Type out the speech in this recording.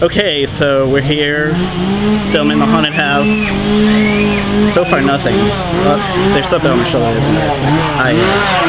Okay, so we're here filming the haunted house. So far, nothing. Well, there's something on my shoulder, isn't there? I.